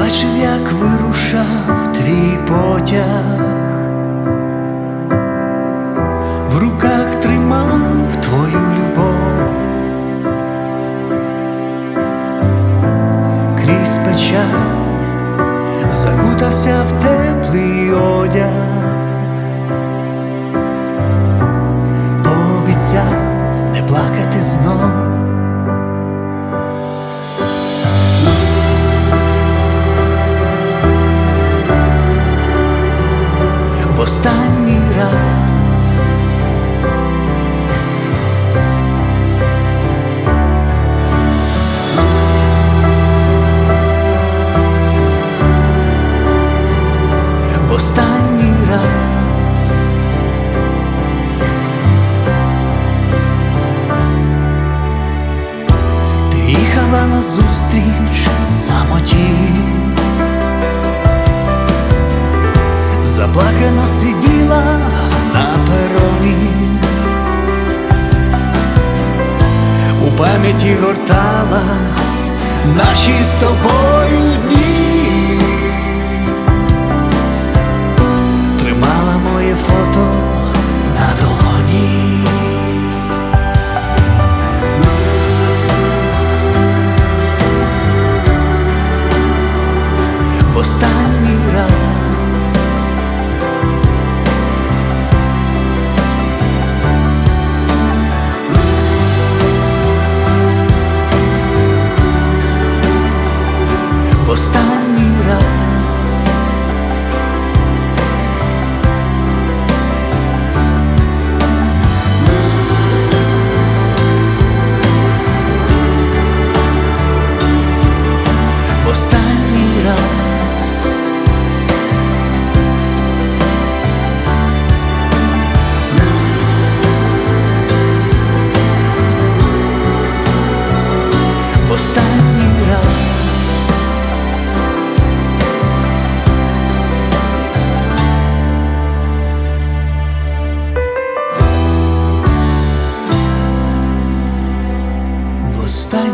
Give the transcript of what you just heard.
Бачив, як вирушав твій потяг, в руках тримав твою любов, крізь печаль закутався в теплий одяг, пообіцяв не плакати знов. В останній раз. В останній раз. Ти їхала на зустріч самоті. Заплакана сиділа на пероні, у пам'яті гортала наші з тобою дні, останній